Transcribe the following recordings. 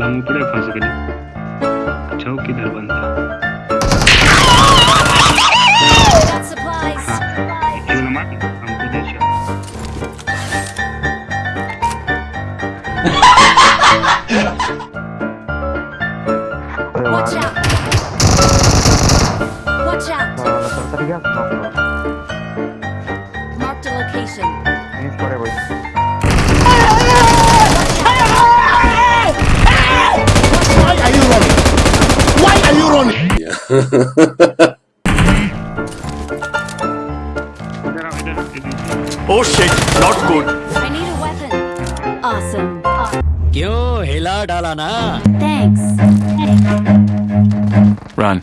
साला मुकड़े फंस गए छो किधर बंदा Watch out! Watch out! oh shit, not good. I need a weapon. Awesome. क्यों Thanks. Run.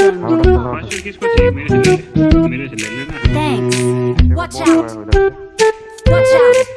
Watch out! Watch out!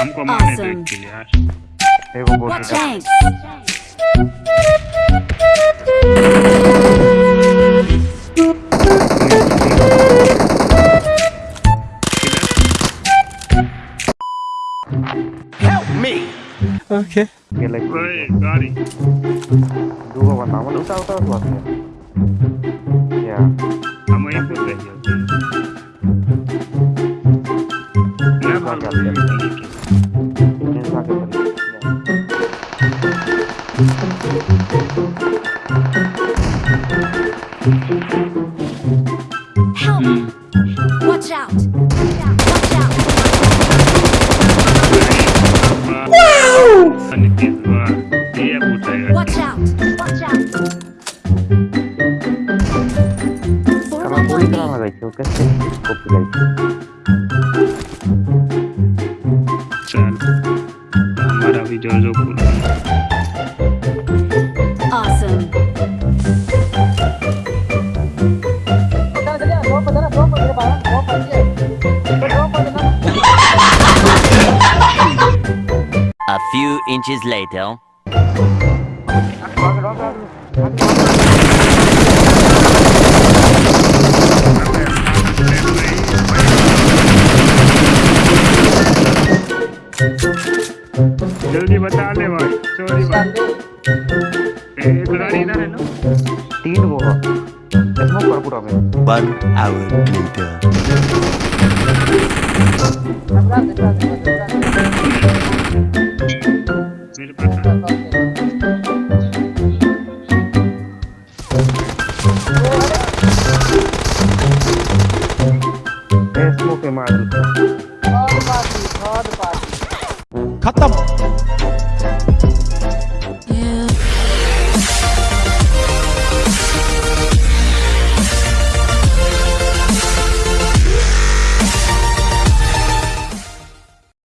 हमको मारने दो एक यार ये वो Help me. Okay. Cái này. Ơi, Gary. Đua vào tao mà đúng sao tao thuật nhỉ? dạ không ép được vậy được nó không được vậy nên sao cái mình Help! Hmm. awesome A few inches later. जल्दी बता ले भाई चोरी भाई एक गाड़ी इधर है ना तीन वो इतना पर पूरा में 1 आवर लेटर मेरे पास स्मोक मार दूँ खत्म